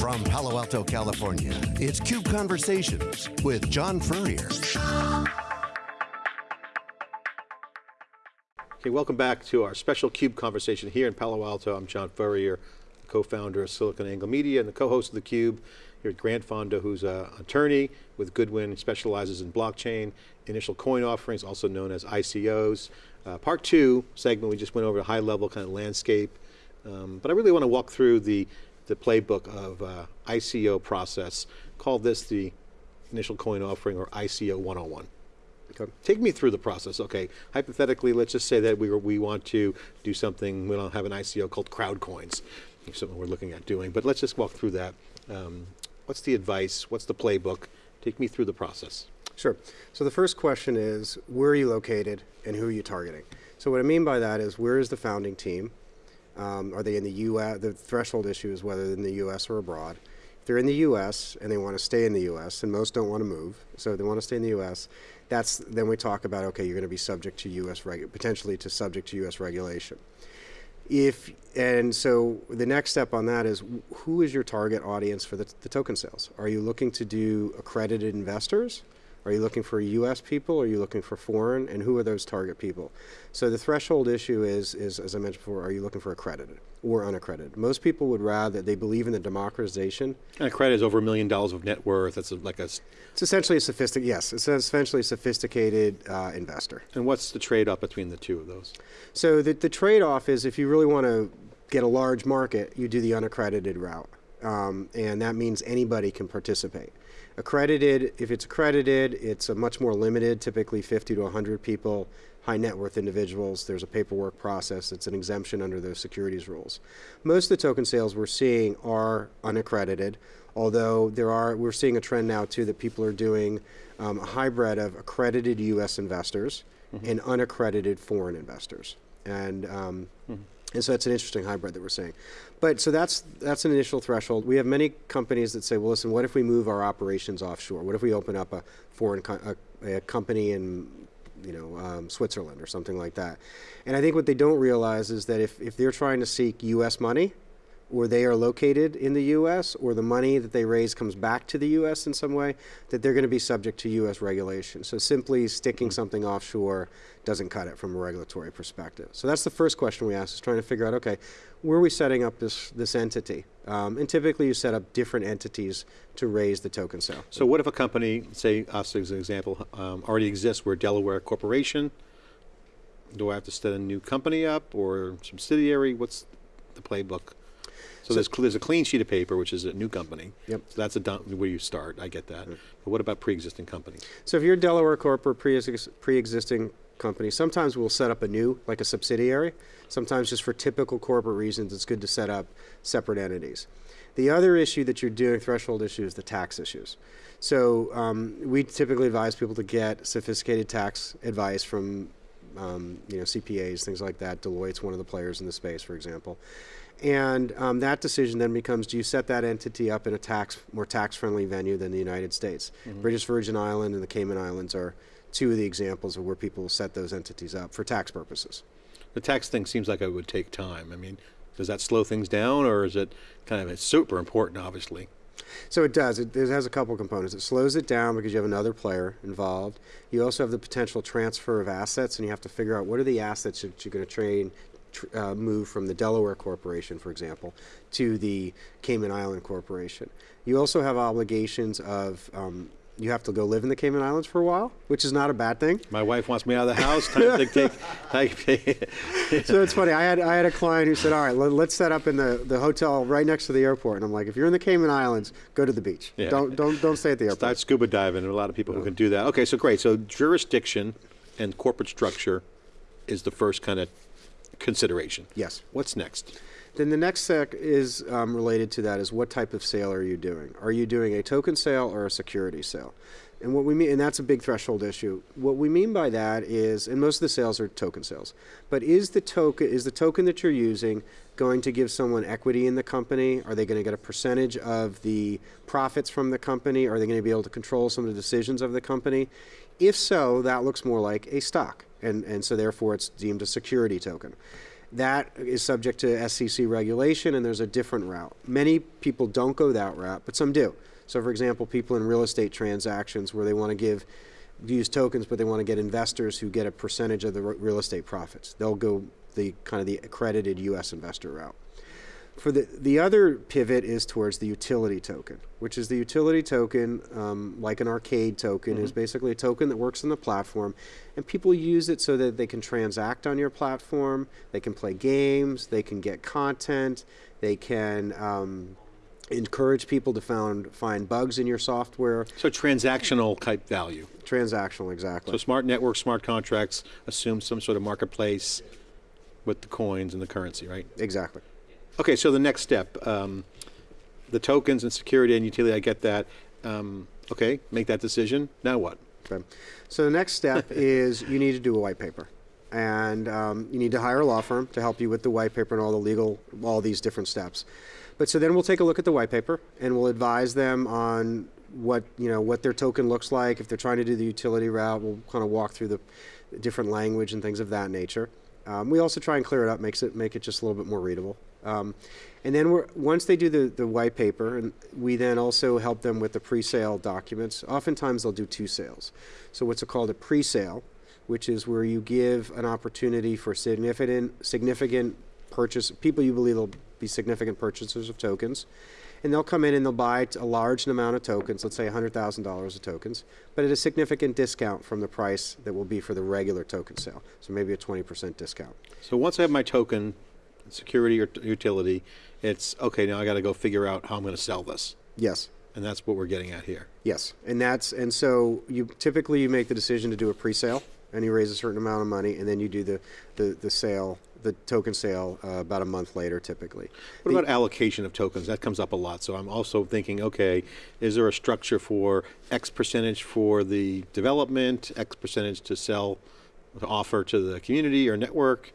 From Palo Alto, California, it's CUBE Conversations with John Furrier. Okay, welcome back to our special CUBE conversation here in Palo Alto. I'm John Furrier, co-founder of SiliconANGLE Media and the co-host of the Cube here at Grant Fondo, who's an attorney with Goodwin, specializes in blockchain, initial coin offerings, also known as ICOs. Uh, part two segment, we just went over a high level kind of landscape, um, but I really want to walk through the the playbook of uh, ICO process. Call this the initial coin offering or ICO 101. Okay. Take me through the process. Okay, hypothetically, let's just say that we, we want to do something, we don't have an ICO called crowd coins, something we're looking at doing, but let's just walk through that. Um, what's the advice, what's the playbook? Take me through the process. Sure, so the first question is, where are you located and who are you targeting? So what I mean by that is, where is the founding team? Um, are they in the U.S.? The threshold issue is whether they're in the U.S. or abroad. If they're in the U.S. and they want to stay in the U.S., and most don't want to move, so they want to stay in the U.S., that's then we talk about, okay, you're going to be subject to U.S. potentially to subject to U.S. regulation. If, and so the next step on that is who is your target audience for the, the token sales? Are you looking to do accredited investors? Are you looking for US people? Are you looking for foreign? And who are those target people? So the threshold issue is, is as I mentioned before, are you looking for accredited or unaccredited? Most people would rather, they believe in the democratization. And accredited is over a million dollars of net worth. That's a, like a... It's essentially a sophisticated, yes, it's essentially a sophisticated uh, investor. And what's the trade-off between the two of those? So the, the trade-off is if you really want to get a large market, you do the unaccredited route. Um, and that means anybody can participate. Accredited, if it's accredited, it's a much more limited, typically 50 to 100 people, high net worth individuals. There's a paperwork process. It's an exemption under those securities rules. Most of the token sales we're seeing are unaccredited, although there are, we're seeing a trend now too that people are doing um, a hybrid of accredited US investors mm -hmm. and unaccredited foreign investors. And um, mm -hmm. And so it's an interesting hybrid that we're seeing. But so that's, that's an initial threshold. We have many companies that say, well, listen, what if we move our operations offshore? What if we open up a foreign co a, a, company in you know, um, Switzerland or something like that? And I think what they don't realize is that if, if they're trying to seek US money, or they are located in the U.S. or the money that they raise comes back to the U.S. in some way, that they're going to be subject to U.S. regulation. So simply sticking mm -hmm. something offshore doesn't cut it from a regulatory perspective. So that's the first question we ask is trying to figure out, okay, where are we setting up this, this entity? Um, and typically you set up different entities to raise the token sale. So what if a company, say us as an example, um, already exists, we're a Delaware corporation, do I have to set a new company up or subsidiary? What's the playbook? So, there's, there's a clean sheet of paper, which is a new company. Yep. So that's a where you start, I get that. Right. But what about pre-existing companies? So if you're a Delaware corporate pre-existing company, sometimes we'll set up a new, like a subsidiary. Sometimes just for typical corporate reasons, it's good to set up separate entities. The other issue that you're doing, threshold issue, is the tax issues. So um, we typically advise people to get sophisticated tax advice from um, you know, CPAs, things like that. Deloitte's one of the players in the space, for example. And um, that decision then becomes, do you set that entity up in a tax, more tax-friendly venue than the United States? Mm -hmm. British Virgin Island and the Cayman Islands are two of the examples of where people set those entities up for tax purposes. The tax thing seems like it would take time. I mean, does that slow things down or is it kind of, it's super important obviously? So it does. It, it, has a couple components. It slows it down because you have another player involved. You also have the potential transfer of assets, and you have to figure out what are the assets that you're going to train uh, move from the Delaware Corporation, for example, to the Cayman Island Corporation. You also have obligations of um, you have to go live in the Cayman Islands for a while, which is not a bad thing. My wife wants me out of the house. Take. so it's funny. I had I had a client who said, "All right, let, us set up in the, the hotel right next to the airport." And I'm like, "If you're in the Cayman Islands, go to the beach. Yeah. Don't don't don't stay at the airport." Start scuba diving. There are a lot of people who can do that. Okay, so great. So jurisdiction and corporate structure is the first kind of consideration. Yes. What's next? Then the next sec is um, related to that is what type of sale are you doing? Are you doing a token sale or a security sale? And what we mean, and that's a big threshold issue. What we mean by that is, and most of the sales are token sales, but is the token is the token that you're using going to give someone equity in the company? Are they going to get a percentage of the profits from the company? Are they going to be able to control some of the decisions of the company? If so, that looks more like a stock, and and so therefore it's deemed a security token. That is subject to SEC regulation, and there's a different route. Many people don't go that route, but some do. So, for example, people in real estate transactions where they want to give use tokens, but they want to get investors who get a percentage of the real estate profits. They'll go the kind of the accredited U.S. investor route. For the the other pivot is towards the utility token, which is the utility token, um, like an arcade token, is basically a token that works on the platform, and people use it so that they can transact on your platform, they can play games, they can get content, they can. Um, encourage people to found, find bugs in your software So transactional type value. transactional exactly So smart networks, smart contracts assume some sort of marketplace with the coins and the currency, right? exactly Okay, so the next step, um, the tokens and security and utility, I get that. Um, okay, make that decision. Now what? Okay. So the next step is you need to do a white paper. And um, you need to hire a law firm to help you with the white paper and all the legal, all these different steps. But so then we'll take a look at the white paper and we'll advise them on what, you know, what their token looks like. If they're trying to do the utility route, we'll kind of walk through the different language and things of that nature. Um, we also try and clear it up, makes it make it just a little bit more readable. Um, and then once they do the, the white paper, and we then also help them with the pre-sale documents. Oftentimes they'll do two sales. So what's called a pre-sale, which is where you give an opportunity for significant significant purchase people you believe will be significant purchasers of tokens. And they'll come in and they'll buy a large amount of tokens, let's say $100,000 of tokens, but at a significant discount from the price that will be for the regular token sale. So maybe a 20% discount. So once I have my token, security or utility, it's okay. Now I got to go figure out how I'm going to sell this, Yes. and that's what we're getting at here. Yes, and that's and so you typically you make the decision to do a pre-sale, and you raise a certain amount of money, and then you do the the, the sale, the token sale, uh, about a month later, typically. What about allocation of tokens? That comes up a lot. So I'm also thinking, okay, is there a structure for X percentage for the development, X percentage to sell, to offer to the community or network?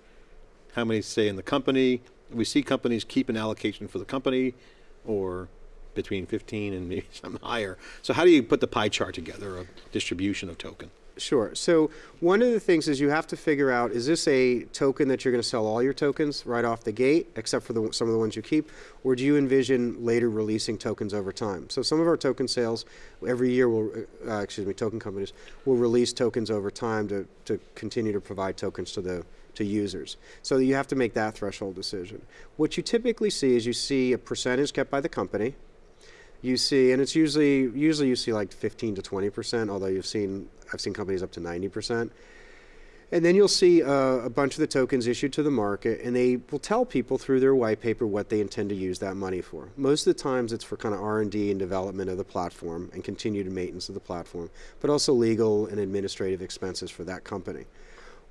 How many stay in the company? We see companies keep an allocation for the company, or between 15 and maybe some higher. So how do you put the pie chart together of distribution of token? Sure. So one of the things is you have to figure out: is this a token that you're going to sell all your tokens right off the gate, except for the, some of the ones you keep, or do you envision later releasing tokens over time? So some of our token sales every year will, uh, excuse me, token companies will release tokens over time to to continue to provide tokens to the to users. So you have to make that threshold decision. What you typically see is you see a percentage kept by the company. You see, and it's usually usually you see like 15 to 20 percent, although you've seen I've seen companies up to 90 percent. And then you'll see uh, a bunch of the tokens issued to the market, and they will tell people through their white paper what they intend to use that money for. Most of the times, it's for kind of R and D and development of the platform and continued maintenance of the platform, but also legal and administrative expenses for that company.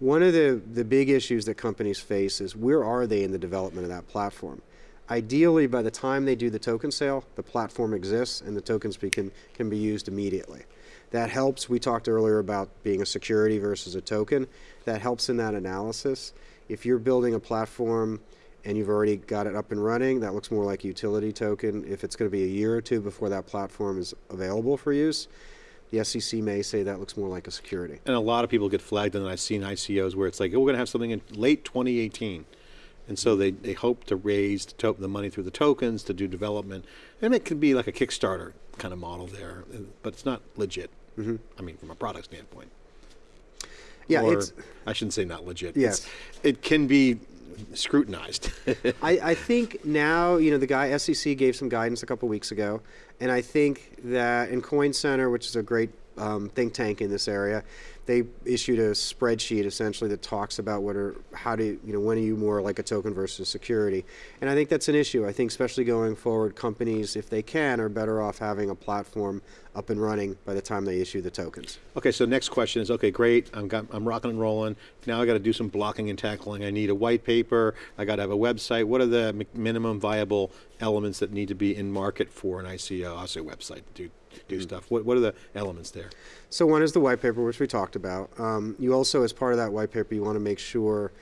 One of the, the big issues that companies face is where are they in the development of that platform? Ideally, by the time they do the token sale, the platform exists and the tokens be, can, can be used immediately. That helps. We talked earlier about being a security versus a token. That helps in that analysis. If you're building a platform and you've already got it up and running, that looks more like a utility token. If it's going to be a year or two before that platform is available for use, the SEC may say that looks more like a security. And a lot of people get flagged, and I've seen ICOs where it's like, oh, we're going to have something in late 2018. And so they, they hope to raise the, to- the money through the tokens to do development. And it can be like a Kickstarter kind of model there, but it's not legit. Mm-hmm. I mean, from a product standpoint. Yeah, or, it's. I shouldn't say not legit. Yes. It's- It can be scrutinized. I, I think now, you know, the guy SEC gave some guidance a couple weeks ago, and I think that in Coin Center, which is a great um, think tank in this area, they issued a spreadsheet essentially that talks about what are how do you, know when are you more like a token versus security, and I think that's an issue. I think especially going forward, companies, if they can, are better off having a platform up and running by the time they issue the tokens. Okay, so next question is, okay, great, I'm, got, I'm rocking and rolling. Now I got to do some blocking and tackling. I need a white paper. I got to have a website. What are the minimum viable elements that need to be in market for an ICO? Say website, do, do stuff. What, what are the elements there? So one is the white paper, which we talked about. Um, you also, as part of that white paper, you want to make sure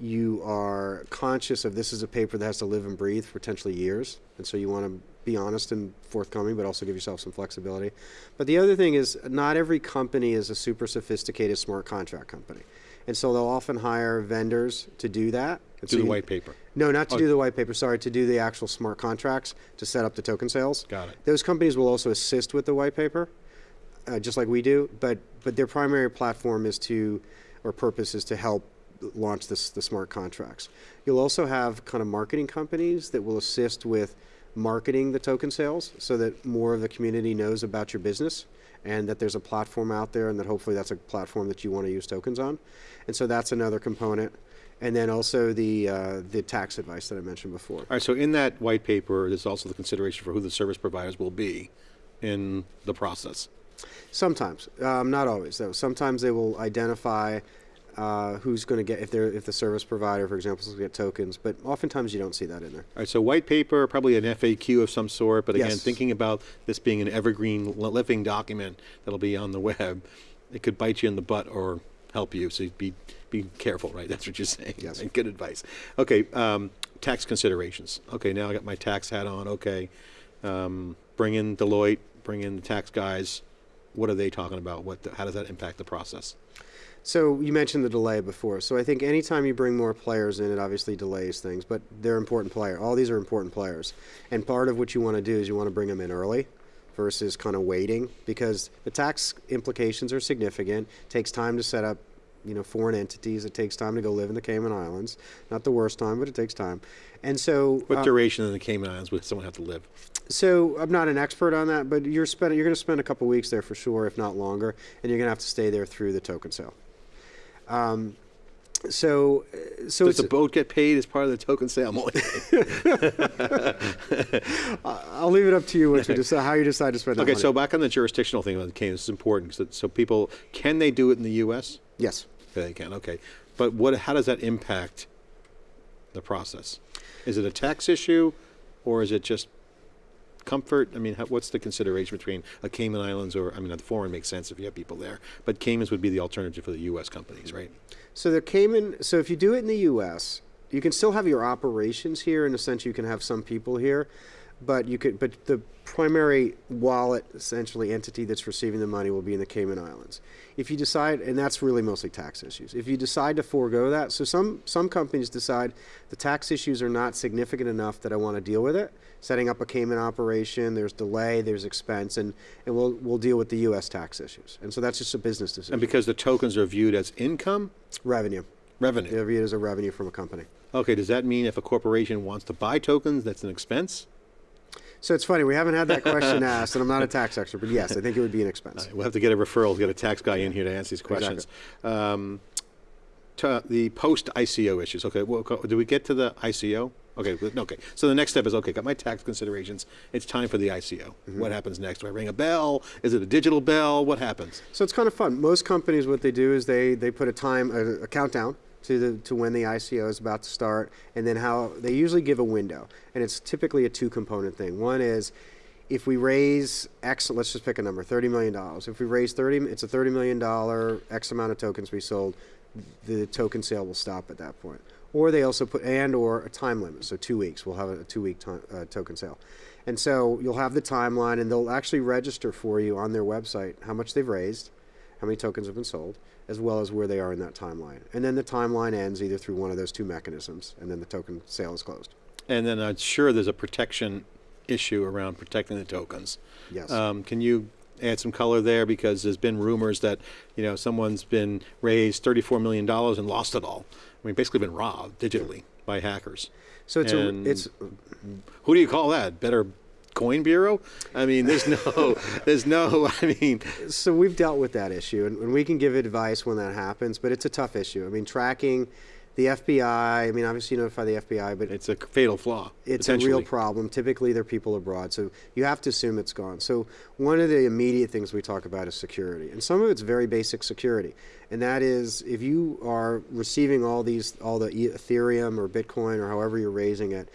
you are conscious of this is a paper that has to live and breathe for potentially years, and so you want to be honest and forthcoming, but also give yourself some flexibility. But the other thing is, not every company is a super sophisticated smart contract company, and so they'll often hire vendors to do that. And Do so the you- white paper. No, not to Oh. do the white paper. Sorry, to do the actual smart contracts to set up the token sales. Got it. Those companies will also assist with the white paper, uh, just like we do. But but their primary platform is to, or purpose is to help launch this the smart contracts. You'll also have kind of marketing companies that will assist with marketing the token sales, so that more of the community knows about your business, and that there's a platform out there, and that hopefully that's a platform that you want to use tokens on. And so that's another component. And then also the uh, the tax advice that I mentioned before. All right, so in that white paper, there's also the consideration for who the service providers will be in the process. Sometimes, um, not always though. Sometimes they will identify uh, who's going to get if they're if the service provider, for example, is going to get tokens. But oftentimes you don't see that in there. All right, so white paper, probably an FAQ of some sort, but again, Yes. thinking about this being an evergreen living document that'll be on the web, it could bite you in the butt or help you, so be, be careful, right? That's what you're saying. Yes. Right, Good advice. Okay, um, tax considerations. Okay, now I got my tax hat on, okay. Um, bring in Deloitte, bring in the tax guys. What are they talking about? What, the- how does that impact the process? So you mentioned the delay before. So I think anytime you bring more players in, it obviously delays things. But they're important players. All these are important players. And part of what you want to do is you want to bring them in early versus kind of waiting because the tax implications are significant. It takes time to set up, you know, foreign entities. It takes time to go live in the Cayman Islands. Not the worst time, but it takes time. And so What uh, duration in the Cayman Islands would someone have to live? so I'm not an expert on that, but you're spend, you're going to spend a couple weeks there for sure, if not longer, and you're going to have to stay there through the token sale. Um, so, uh, so Does it's, the boat get paid as part of the token sale? I'm only kidding. I'll leave it up to you what you decide, how you decide to spend that Okay, so back on the jurisdictional thing Kane, this is important. So, so people, can they do it in the U.S.? yes. They can, okay. But what, how does that impact the process? Is it a tax issue, or is it just comfort? I mean, how, what's the consideration between a Cayman Islands or, I mean, the foreign makes sense if you have people there, but Caymans would be the alternative for the U.S. companies, right? So the Cayman. So if you do it in the U.S., you can still have your operations here. In a sense, you can have some people here, but you could. But the primary wallet, essentially entity that's receiving the money, will be in the Cayman Islands. If you decide, and that's really mostly tax issues. If you decide to forego that, so some some companies decide the tax issues are not significant enough that I want to deal with it. Setting up a Cayman operation, there's delay, there's expense, and, and we'll we'll deal with the U.S. tax issues. And so that's just a business decision. And because the tokens are viewed as income, revenue. revenue. They're viewed as a revenue from a company. Okay, does that mean if a corporation wants to buy tokens, that's an expense? So it's funny, we haven't had that question asked, and I'm not a tax expert, but yes, I think it would be an expense. We'll have to get a referral, to get a tax guy in here to answer these questions. Um, the post ICO issues. Okay, well, do we get to the ICO? Okay, okay. So the next step is okay. Got my tax considerations. It's time for the ICO. What happens next? Do I ring a bell? Is it a digital bell? What happens? So it's kind of fun. Most companies, what they do is they, they put a time, a, a countdown to the to when the ICO is about to start, and then how they usually give a window, and it's typically a two component thing. One is if we raise X, let's just pick a number, thirty million dollars. If we raise thirty, it's a thirty million dollar X amount of tokens we sold. The token sale will stop at that point. Or they also put and or a time limit, so two weeks. We'll have a two week uh, token sale, and so you'll have the timeline, and they'll actually register for you on their website how much they've raised, how many tokens have been sold, as well as where they are in that timeline. And then the timeline ends either through one of those two mechanisms, and then the token sale is closed. And then I'm sure there's a protection issue around protecting the tokens. Yes. Um, can you add some color there because there's been rumors that you know someone's been raised 34 million dollars and lost it all. I mean, basically been robbed digitally by hackers. So it's and- a, it's Who do you call that? Better Coin Bureau? I mean, there's no, there's no. I mean, so we've dealt with that issue, and, and we can give advice when that happens, but it's a tough issue. I mean, tracking the FBI. I mean, obviously you notify the FBI, but it's a fatal flaw. it's a real problem. Typically, they're people abroad, so you have to assume it's gone. So one of the immediate things we talk about is security, and some of it's very basic security, and that is if you are receiving all these, all the Ethereum or Bitcoin or however you're raising it,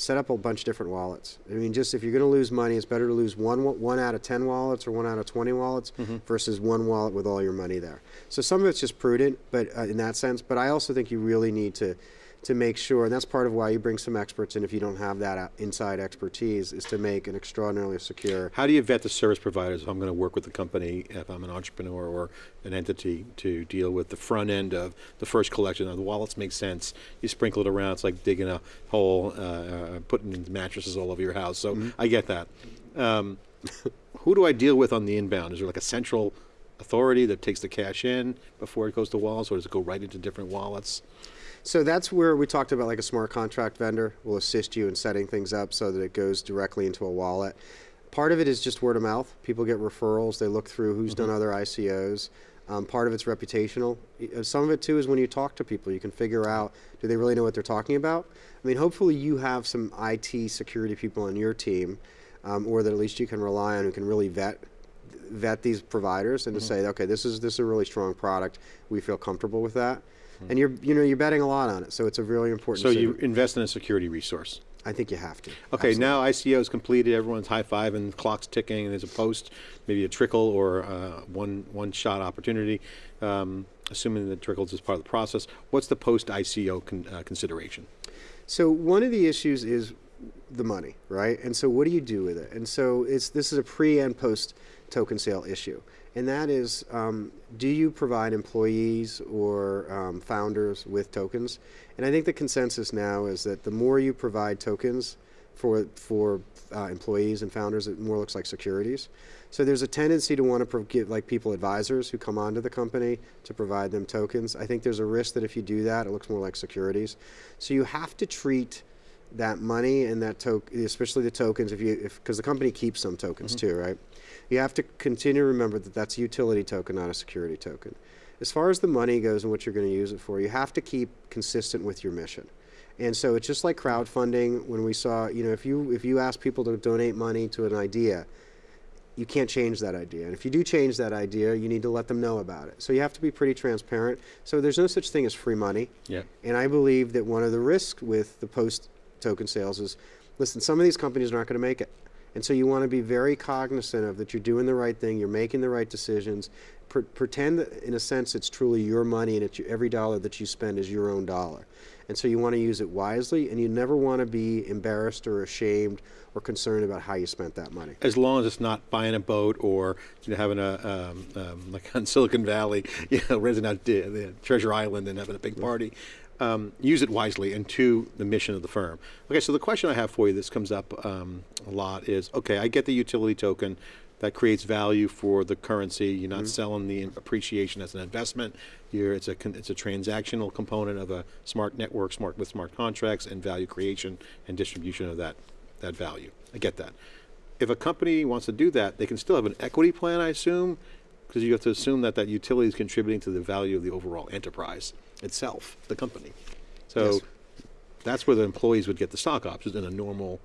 set up a bunch of different wallets. I mean, just if you're going to lose money, it's better to lose one one out of ten wallets or one out of twenty wallets versus one wallet with all your money there. So some of it's just prudent, but uh, in that sense. But I also think you really need to to make sure, and that's part of why you bring some experts in if you don't have that uh, inside expertise, is to make an extraordinarily secure. How do you vet the service providers if I'm going to work with the company, if I'm an entrepreneur or an entity to deal with the front end of the first collection? Now, the wallets make sense. You sprinkle it around, it's like digging a hole, uh, uh, putting mattresses all over your house. So I get that. Um, who do I deal with on the inbound? Is there like a central authority that takes the cash in before it goes to wallets, or does it go right into different wallets? So that's where we talked about like a smart contract vendor will assist you in setting things up so that it goes directly into a wallet. Part of it is just word of mouth. People get referrals. They look through who's done other ICOs. Um, part of it's reputational. Uh, Some of it too is when you talk to people, you can figure out do they really know what they're talking about. I mean, hopefully you have some IT security people on your team, um, or that at least you can rely on who can really vet vet these providers and to say, okay, this is this is a really strong product. We feel comfortable with that. And you're you know you're betting a lot on it, so it's a really important. So you invest in a security resource. I think you have to. Okay, Absolutely. now ICO is completed. Everyone's high five and clock's ticking. And there's a post, maybe a trickle or uh, one one shot opportunity. Um, assuming that trickles is part of the process. What's the post ICO con, uh, consideration? So one of the issues is the money, right? And so what do you do with it? And so it's this is a pre and post token sale issue, and that is, um, do you provide employees or um, founders with tokens? And I think the consensus now is that the more you provide tokens for for uh, employees and founders, it more looks like securities. So there's a tendency to want to give like people advisors who come onto the company to provide them tokens. I think there's a risk that if you do that, it looks more like securities. So you have to treat that money and that token, especially the tokens, if you, if because the company keeps some tokens too, right? You have to continue to remember that that's a utility token, not a security token. As far as the money goes and what you're going to use it for, you have to keep consistent with your mission. And so it's just like crowdfunding. When we saw, you know, if you if you ask people to donate money to an idea, you can't change that idea. And if you do change that idea, you need to let them know about it. So you have to be pretty transparent. So there's no such thing as free money. Yeah. And I believe that one of the risks with the post token sales is listen, some of these companies are not going to make it. And so you want to be very cognizant of that you're doing the right thing, you're making the right decisions. Pre- pretend that, in a sense, it's truly your money and it's every dollar that you spend is your own dollar. And so you want to use it wisely, and you never want to be embarrassed or ashamed or concerned about how you spent that money. As long as it's not buying a boat or you know, having a um, um, like on Silicon Valley, you know, renting out the Treasure Island and having a big party. Um, use it wisely and to the mission of the firm. Okay, so the question I have for you, this comes up um, a lot, is okay, I get the utility token that creates value for the currency. You're not selling the appreciation as an investment. You're, it's a it's a transactional component of a smart network, smart with smart contracts and value creation and distribution of that that value. I get that. If a company wants to do that, they can still have an equity plan, I assume, because you have to assume that that utility is contributing to the value of the overall enterprise itself, the company. So Yes. that's where the employees would get the stock options in a normal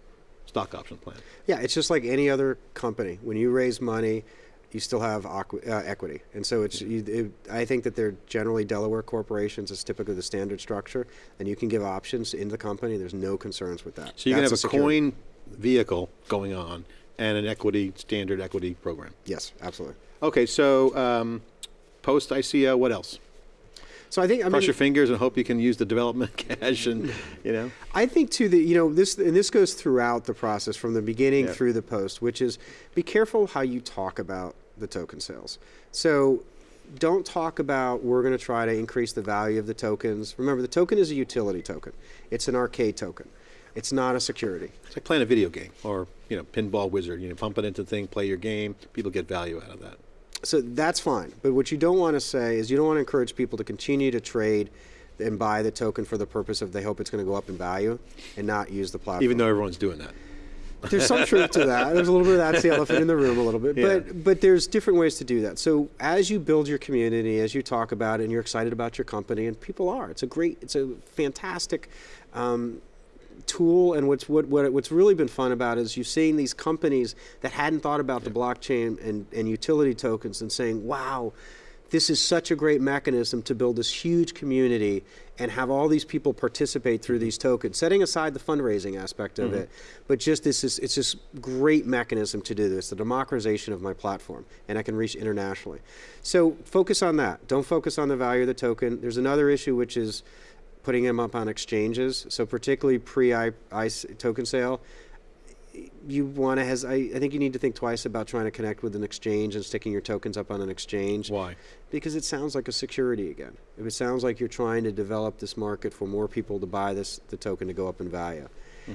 stock option plan. Yeah, it's just like any other company. When you raise money, you still have uh, equity, and so it's. You, it, I think that they're generally Delaware corporations. It's typically the standard structure, and you can give options in the company. There's no concerns with that. So you can have That's a coin vehicle going on and an equity, standard equity program. Yes, absolutely. Okay, so um, post ICO, what else? So I think I Cross mean, your fingers and hope you can use the development cash and, you know. I think too that you know this and this goes throughout the process from the beginning Yeah. through the post, which is be careful how you talk about the token sales. So don't talk about we're going to try to increase the value of the tokens. Remember, the token is a utility token. It's an arcade token. It's not a security. It's like playing a video game or, you know, pinball wizard. You know, pump it into the thing, play your game. People get value out of that. So that's fine. But what you don't want to say is you don't want to encourage people to continue to trade and buy the token for the purpose of they hope it's going to go up in value and not use the platform. Even though everyone's doing that. there's some truth to that. There's a little bit of that's the elephant in the room a little bit. Yeah. But but there's different ways to do that. So as you build your community, as you talk about it, and you're excited about your company, and people are, it's a great, it's a fantastic. Um, tool and what's what, what what's really been fun about is you've seen these companies that hadn't thought about the blockchain and, and utility tokens and saying wow this is such a great mechanism to build this huge community and have all these people participate through mm-hmm. these tokens. Setting aside the fundraising aspect of mm-hmm. it but just this is it's this great mechanism to do this the democratization of my platform and i can reach internationally. So focus on that. Don't focus on the value of the token. There's another issue which is putting them up on exchanges. So particularly pre-ICE token sale, you want to has I, I think you need to think twice about trying to connect with an exchange and sticking your tokens up on an exchange. Why? Because it sounds like a security again. If it sounds like you're trying to develop this market for more people to buy this the token to go up in value.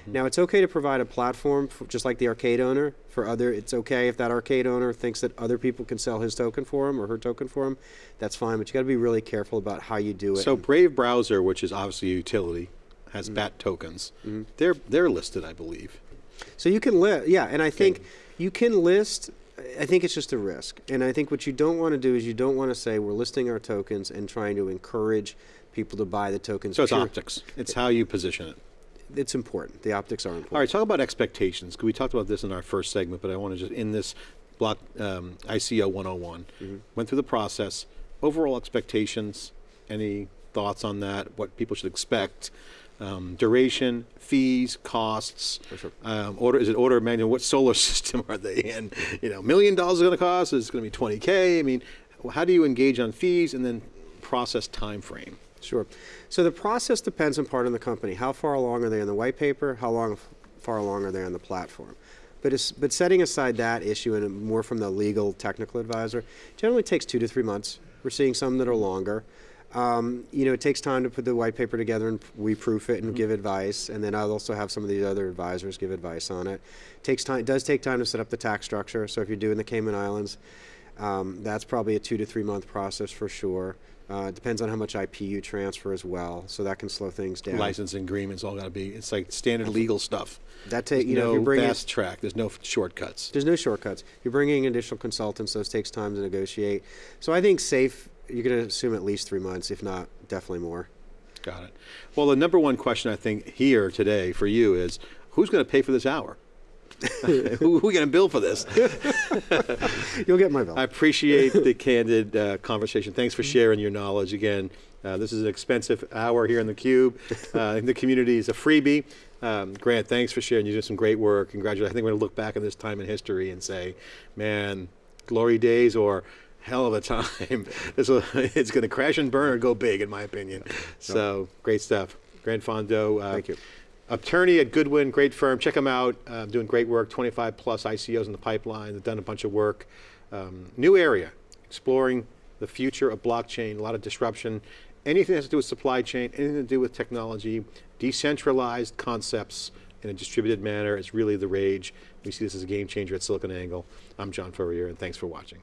Now it's okay to provide a platform, for, just like the arcade owner. For other, it's okay if that arcade owner thinks that other people can sell his token for him or her token for him. That's fine, but you got to be really careful about how you do it. So Brave Browser, which is obviously a utility, has Mm-hmm. BAT tokens. They're they're listed, I believe. So you can list, yeah, and I think you can list. I think it's just a risk, and I think what you don't want to do is you don't want to say we're listing our tokens and trying to encourage people to buy the tokens. So it's optics. It's how you position it. It's important. The optics are important. All right, talk about expectations. We talked about this in our first segment, but I want to just in this block um, ICO 101 went through the process. Overall expectations. Any thoughts on that? What people should expect? Um, duration, fees, costs. sure. Um, order is it order of magnitude? What solar system are they in? You know, million dollars is going to cost. Is it going to be 20k? I mean, how do you engage on fees and then process time frame? Sure. So the process depends in part on the company. How far along are they in the white paper? How long far along are they on the platform? But, it's, but setting aside that issue and more from the legal technical advisor, generally takes two to three months. We're seeing some that are longer. Um, you know, it takes time to put the white paper together and we proof it and give advice, and then I'll also have some of these other advisors give advice on it. Takes time. It does take time to set up the tax structure. So if you're doing the Cayman Islands, um, that's probably a two to three month process for sure. Uh, it depends on how much IP you transfer as well, so that can slow things down. Licensing agreements all got to be. It's like standard legal stuff. That take There's you know no if you bring in- fast track. There's no shortcuts. There's no shortcuts. You're bringing additional consultants; those takes time to negotiate. So I think safe. You're going to assume at least three months, if not definitely more. Got it. Well, the number one question I think here today for you is who's going to pay for this hour? Who who are we going to bill for this? You'll get my bill. I appreciate the candid uh, conversation. Thanks for sharing your knowledge again. Uh, this is an expensive hour here in the Cube. Uh, the community is a freebie. Um, Grant, thanks for sharing. You did some great work. Congratulations. I think we're going to look back on this time in history and say, man, glory days or hell of a time. this will, it's going to crash and burn or go big, in my opinion. So great stuff. Grant Fondo. Uh, Thank you. Attorney at Goodwin, great firm. Check them out. Uh, doing great work. 25 plus ICOs in the pipeline. They've done a bunch of work. Um, new area, exploring the future of blockchain. A lot of disruption. Anything that has to do with supply chain, anything to do with technology, decentralized concepts in a distributed manner is really the rage. We see this as a game changer at SiliconANGLE. I'm John Furrier, and thanks for watching.